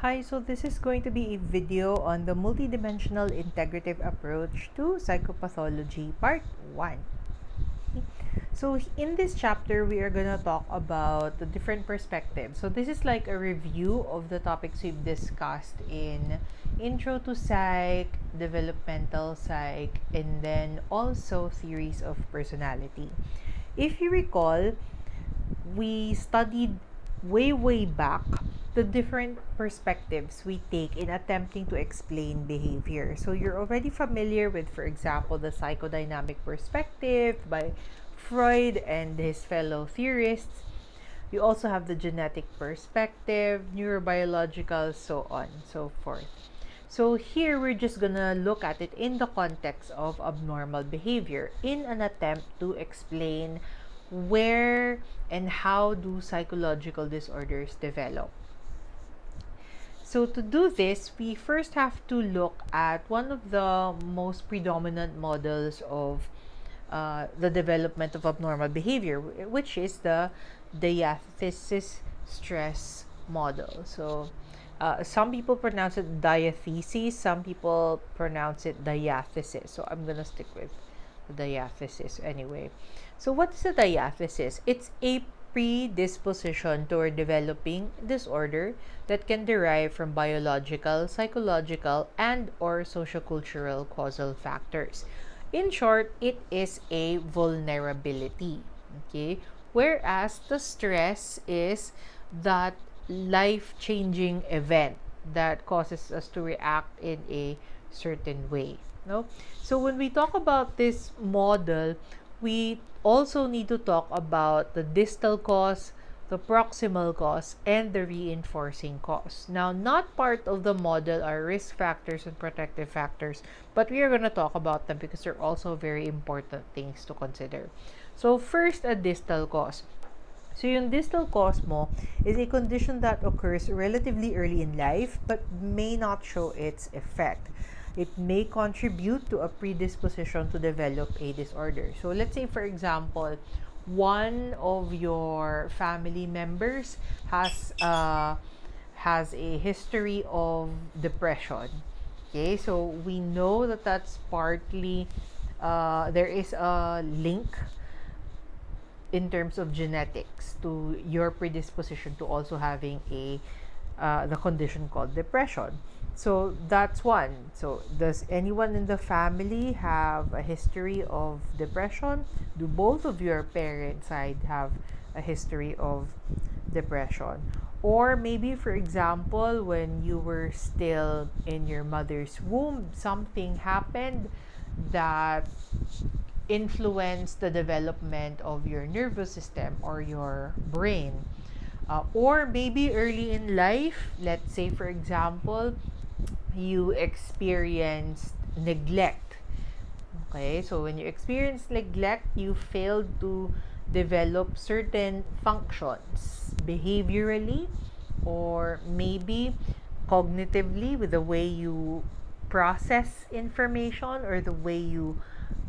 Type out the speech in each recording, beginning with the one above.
Hi, so this is going to be a video on the multidimensional integrative approach to psychopathology part 1. So in this chapter, we are going to talk about the different perspectives. So this is like a review of the topics we've discussed in Intro to Psych, Developmental Psych, and then also Theories of Personality. If you recall, we studied way, way back the different perspectives we take in attempting to explain behavior. So you're already familiar with, for example, the psychodynamic perspective by Freud and his fellow theorists. You also have the genetic perspective, neurobiological, so on, and so forth. So here we're just gonna look at it in the context of abnormal behavior in an attempt to explain where and how do psychological disorders develop. So to do this, we first have to look at one of the most predominant models of uh, the development of abnormal behavior, which is the diathesis stress model. So uh, some people pronounce it diathesis, some people pronounce it diathesis. So I'm going to stick with diathesis anyway. So what's the diathesis? It's a predisposition toward developing disorder that can derive from biological, psychological, and or sociocultural causal factors. In short, it is a vulnerability. Okay? Whereas the stress is that life-changing event that causes us to react in a certain way. No? So when we talk about this model, we also need to talk about the distal cause, the proximal cause, and the reinforcing cause. Now, not part of the model are risk factors and protective factors, but we are going to talk about them because they're also very important things to consider. So, first, a distal cause. So, yung distal cause mo is a condition that occurs relatively early in life but may not show its effect it may contribute to a predisposition to develop a disorder. So let's say, for example, one of your family members has uh, has a history of depression. Okay, so we know that that's partly uh, there is a link in terms of genetics to your predisposition to also having a uh, the condition called depression. So that's one. So does anyone in the family have a history of depression? Do both of your parents side have a history of depression? Or maybe, for example, when you were still in your mother's womb, something happened that influenced the development of your nervous system or your brain. Uh, or maybe early in life, let's say, for example, you experienced neglect. Okay, so when you experience neglect, you failed to develop certain functions behaviorally or maybe cognitively with the way you process information or the way you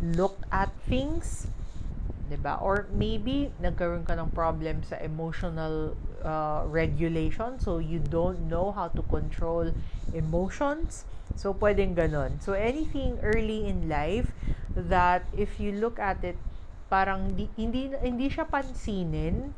look at things. Diba? Or maybe nagkaroon ka ng problem sa emotional uh, regulation. So, you don't know how to control emotions. So, pwedeng ganon. So, anything early in life that if you look at it, parang di, hindi, hindi siya pansinin,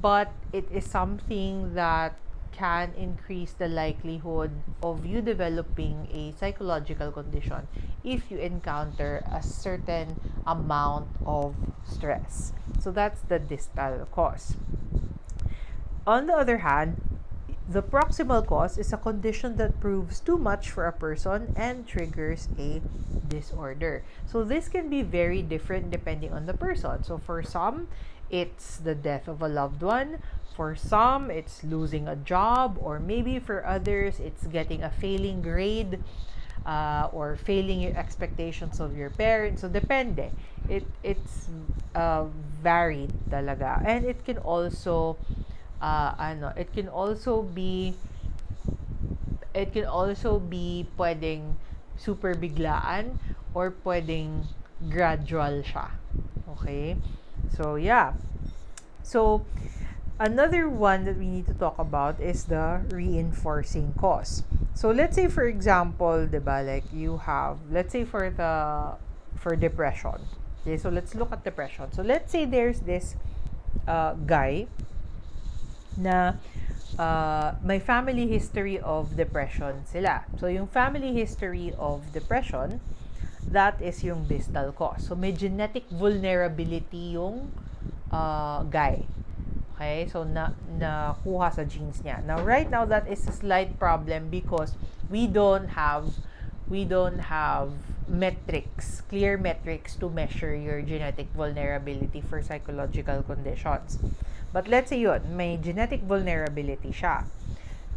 but it is something that can increase the likelihood of you developing a psychological condition if you encounter a certain amount of stress. So that's the distal cause. On the other hand, the proximal cause is a condition that proves too much for a person and triggers a disorder. So this can be very different depending on the person. So for some, it's the death of a loved one. For some, it's losing a job. Or maybe for others, it's getting a failing grade uh, or failing your expectations of your parents. So depende. It, it's uh, varied talaga. And it can also uh, ano, it can also be it can also be pwedeng super biglaan or pwedeng gradual siya. Okay? So, yeah. So, another one that we need to talk about is the reinforcing cause. So let's say for example, 'di ba, like you have let's say for the for depression. Okay, so let's look at depression. So let's say there's this uh, guy na uh, may family history of depression sila. So yung family history of depression, that is yung distal cause. So may genetic vulnerability yung uh, guy. Okay? So, na, nakuha sa genes niya. Now, right now, that is a slight problem because we don't have, we don't have metrics, clear metrics to measure your genetic vulnerability for psychological conditions. But let's say yun, may genetic vulnerability siya.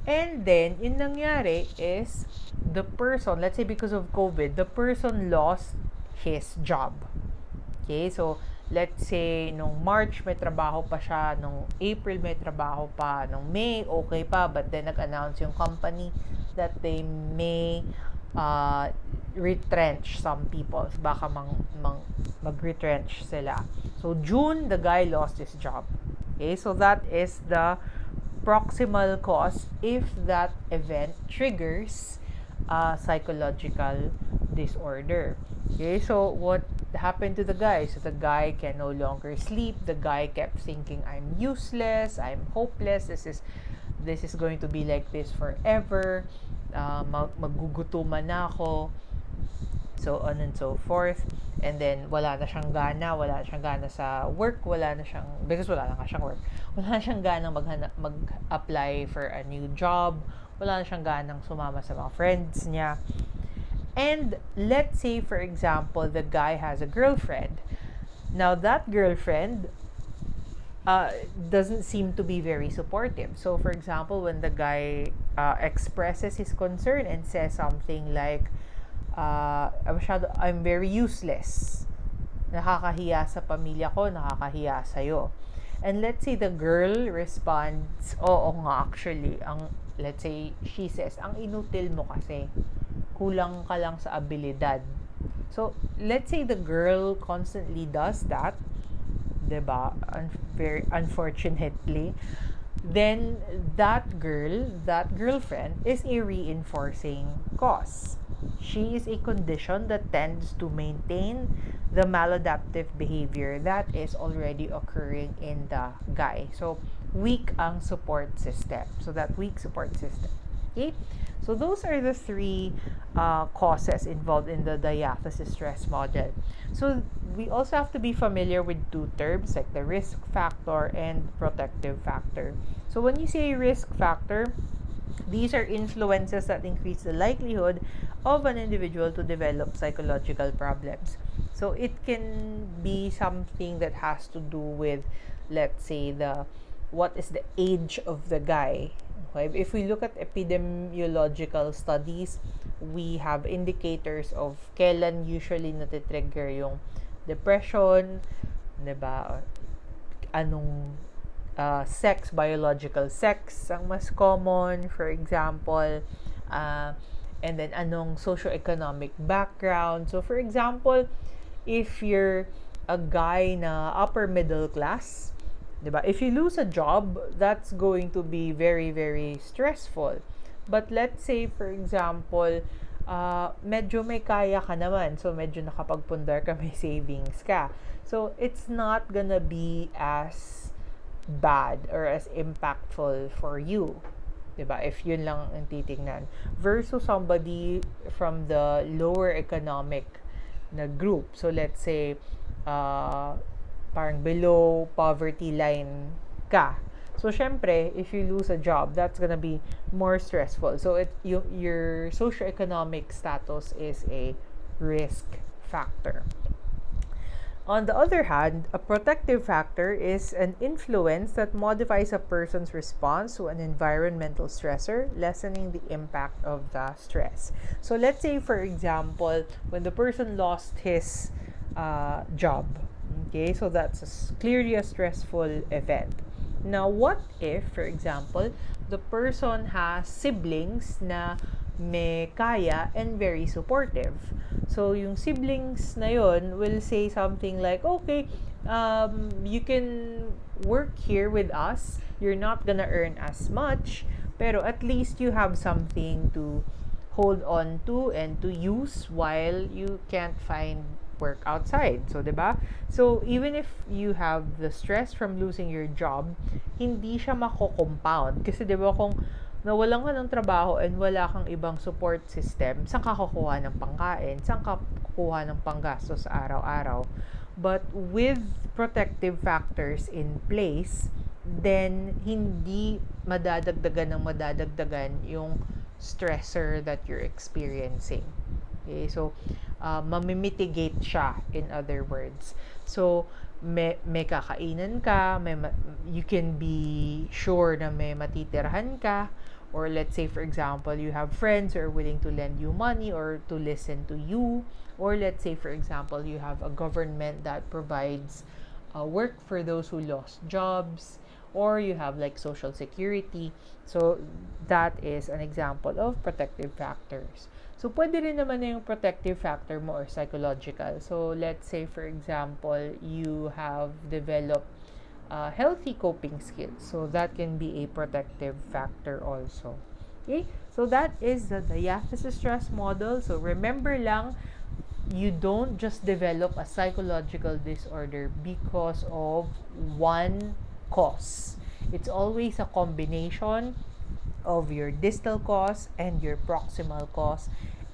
And then, yung nangyari is, the person, let's say because of COVID, the person lost his job. Okay, so, let's say, nung March may trabaho pa siya, nung April may trabaho pa, nung May okay pa, but then nag-announce yung company that they may uh, retrench some people. Baka mang, mang, mag-retrench sila. So, June, the guy lost his job. Okay, so that is the proximal cause if that event triggers a psychological disorder. Okay, so what happened to the guy? So the guy can no longer sleep. The guy kept thinking, "I'm useless. I'm hopeless. This is this is going to be like this forever. Uh, mag magugutuman na ako." So on and so forth. And then wala na siyang gana, wala na siyang gana sa work, wala na siyang because wala na siyang work. Wala na siyang gana mag-apply for a new job. Wala na siyang ganang sumama sa mga friends niya. And let's say, for example, the guy has a girlfriend. Now, that girlfriend uh, doesn't seem to be very supportive. So, for example, when the guy uh, expresses his concern and says something like, uh, I'm very useless. Nakakahiya sa pamilya ko, nakakahiya sa'yo. And let's say the girl responds, oo nga actually, ang, let's say, she says, ang inutil mo kasi kulang ka lang sa abilidad. So, let's say the girl constantly does that, 'di ba? Un- very unfortunately, then that girl, that girlfriend is a reinforcing cause. She is a condition that tends to maintain the maladaptive behavior that is already occurring in the guy. So, weak ang support system. So, that weak support system. Okay? So those are the three uh, causes involved in the diathesis stress model. So we also have to be familiar with two terms like the risk factor and protective factor. So when you say risk factor, these are influences that increase the likelihood of an individual to develop psychological problems. So it can be something that has to do with, let's say, the what is the age of the guy Okay? If we look at epidemiological studies, we have indicators of kailan usually natitrigger yung depression, 'di ba? Anong uh, sex, biological sex ang mas common, for example. Uh, and then anong socio-economic background. So, for example, if you're a guy na upper middle class, 'di ba? If you lose a job, that's going to be very very stressful. But let's say for example, uh, medyo may kaya ka naman. So medyo nakapagpundar ka, may savings ka. So it's not gonna be as bad or as impactful for you. 'Di ba? If yun lang ang titingnan versus somebody from the lower economic na group. So let's say uh, parang below poverty line ka. So, syempre, if you lose a job, that's gonna be more stressful. So, it, you, your socioeconomic status is a risk factor. On the other hand, a protective factor is an influence that modifies a person's response to an environmental stressor, lessening the impact of the stress. So, let's say, for example, when the person lost his uh, job, Okay, so that's a, clearly a stressful event. Now, what if, for example, the person has siblings na may kaya and very supportive. So, yung siblings na yon will say something like, okay, um, you can work here with us. You're not gonna earn as much, pero at least you have something to hold on to and to use while you can't find work outside. So, 'di ba? So, even if you have the stress from losing your job, hindi siya mako-compound kasi 'di ba kung nawalan ka ng trabaho and wala kang ibang support system, saan ka kukuha ng pangkain? Saan ka kukuha ng panggastos araw-araw? But with protective factors in place, then hindi madadagdagan ng madadagdagan yung stressor that you're experiencing. Okay, so uh, mamimitigate siya in other words. So may, may kakainan ka, may you can be sure na may matitirhan ka or let's say for example you have friends who are willing to lend you money or to listen to you or let's say for example you have a government that provides uh, work for those who lost jobs or you have like social security. So, that is an example of protective factors. So, pwede rin naman na yung protective factor mo or psychological. So, let's say for example, you have developed uh, healthy coping skills. So, that can be a protective factor also. Okay? So, that is the diathesis stress model. So, remember lang, you don't just develop a psychological disorder because of one cause. It's always a combination of your distal cause and your proximal cause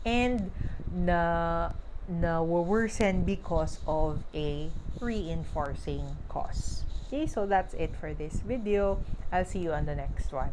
and na na worsen because of a reinforcing cause. Okay, so that's it for this video. I'll see you on the next one.